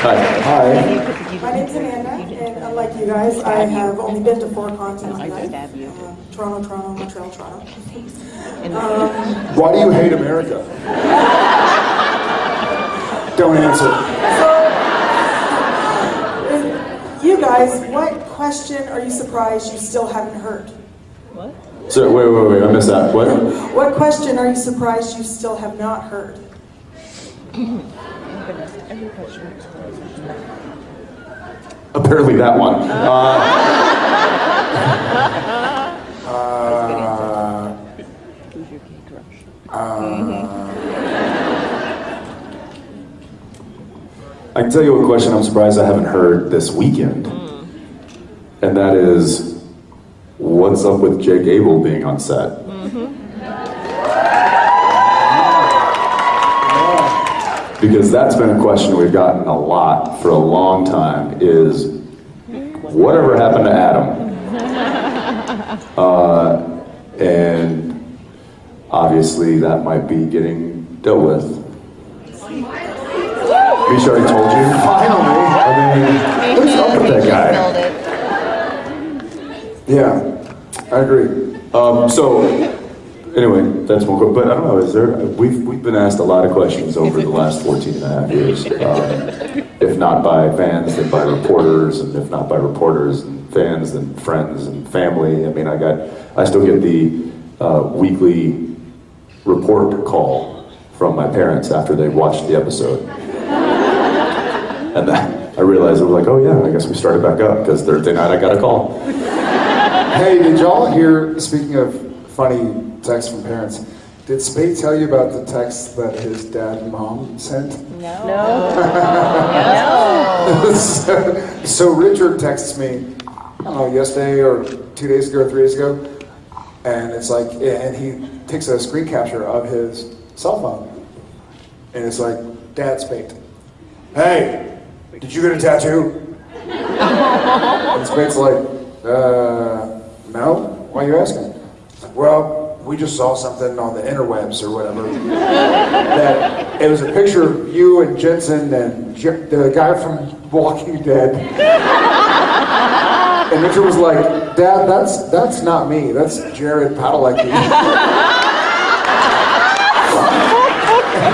Hi. Hi. My name's Amanda, and unlike you guys, I have only been to four continents. stab you. Uh, Toronto, Toronto, Montreal, Toronto. Why do you hate America? Don't answer. So, you guys, what question are you surprised you still haven't heard? What? So wait, wait, wait. I missed that. What? What question are you surprised you still have not heard? Apparently that one. Uh, Uh, Who's your gay crush? I can tell you a question I'm surprised I haven't heard this weekend, and that is, what's up with Jake Abel being on set? Because that's been a question we've gotten a lot for a long time. Is whatever happened to Adam? Uh, and obviously that might be getting dealt with. Misha already told you. finally. I mean, what's up with that guy? Yeah, I agree. Um, so, anyway, that's one quick. But I don't know. Is there? We've we've been asked a lot of questions over the last 14 and a half years. Um, if not by fans, then by reporters, and if not by reporters and fans, then friends and family. I mean, I got, I still get the uh, weekly report call from my parents after they watched the episode. And then I realized, I was like, oh yeah, I guess we started back up because Thursday night I got a call. Hey, did y'all hear, speaking of funny texts from parents, did Speight tell you about the text that his dad and mom sent? No. No. so, so Richard texts me, I don't know, yesterday or two days ago, or three days ago, and it's like, and he takes a screen capture of his cell phone, and it's like, Dad Speight, hey, did you get a tattoo? and Speight's like, uh, no, why are you asking? Well, we just saw something on the interwebs or whatever. that it was a picture of you and Jensen and the guy from Walking Dead. and Richard was like, Dad, that's that's not me. That's Jared Padalecki.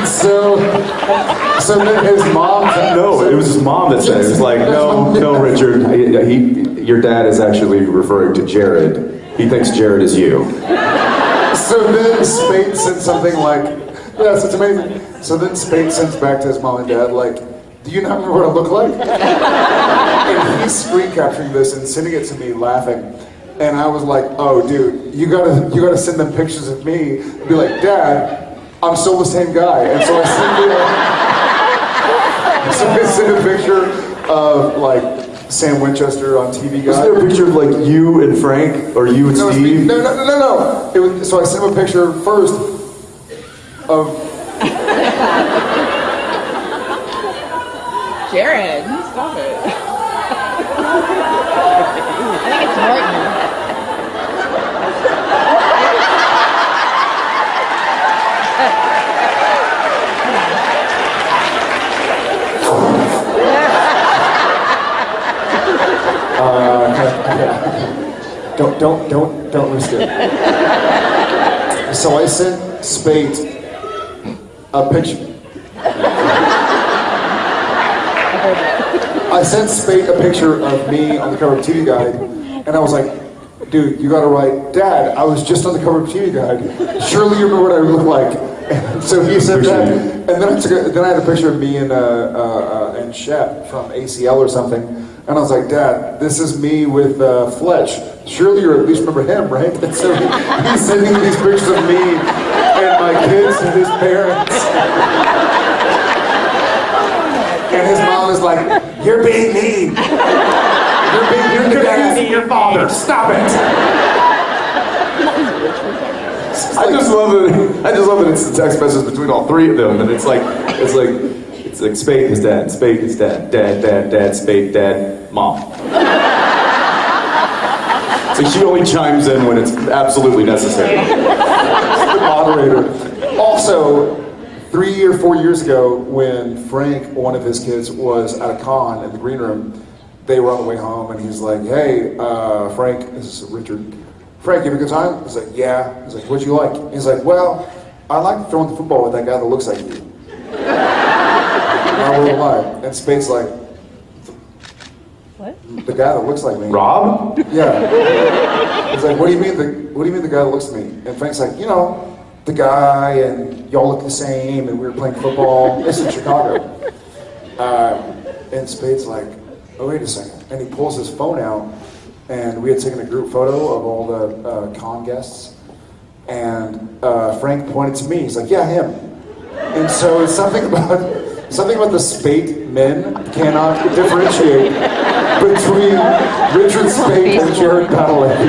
so, so then his mom. No, it was his mom that said it. It was like, no, no, Richard. He, he, your dad is actually referring to Jared. He thinks Jared is you. So then Speight sent something like, yes, it's amazing. So then Speight sends back to his mom and dad, like, do you not remember what I look like? and he's screen capturing this and sending it to me laughing. And I was like, oh dude, you gotta you gotta send them pictures of me and be like, Dad, I'm still the same guy. And so I sent so I sent a picture of like Sam Winchester on TV Was there a picture of like you and Frank, or you and No, it's me. Steve? no, no, no, no, no. It was, so I sent him a picture first of. Jared, stop it. Don't, don't, don't, don't risk it. so I sent Speight a picture. I sent Speight a picture of me on the cover of TV Guide, and I was like, dude, you gotta write, Dad, I was just on the cover of TV Guide. Surely you remember what I look like. And so he said that, and then I took a, then I had a picture of me and uh, uh, uh, and Shep from ACL or something, and I was like, Dad, this is me with uh, Fletch. Surely you at least remember him, right? And so he, he's sending these pictures of me and my kids to his parents. And his mom is like, "You're being mean. You're being you're confusing your father. Stop it." I just love it. I just love that it's the text message between all three of them, and it's like, it's like, it's like Speight is dad, Speight is dad, dad, dad, dad, Speight, dad, mom. So she only chimes in when it's absolutely necessary. The moderator. Also, three or four years ago, when Frank, one of his kids, was at a con in the green room, they were on the way home, and he's like, "Hey, uh, Frank, this is Richard. Frank, you have a good time?" He's like, "Yeah." He's like, "What'd you like?" He's like, "Well, I like throwing the football with that guy that looks like you." I won't lie. And Speight's like, What? "The guy that looks like me." Rob? Yeah. He's like, what do you mean the what do you mean the guy that looks like me? And Frank's like, you know, the guy and y'all look the same and we were playing football. This is Chicago. Um, and Speight's like, oh wait a second. And he pulls his phone out and we had taken a group photo of all the uh, con guests. And uh, Frank pointed to me. He's like, yeah, him. And so it's something about something about the Speight men cannot differentiate between Richard Speight and Jared Padalecki.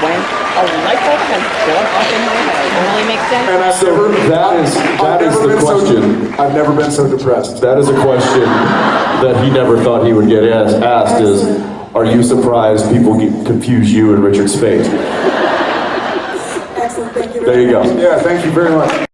When a light bulb has gone off in my head. Totally makes sense. And I've So never, that is, that I've is the question. So, I've never been so depressed. That is a question that he never thought he would get asked, asked is, are you surprised people get, confuse you and Richard Speight? Excellent, thank you. There you go. Yeah, thank you very much.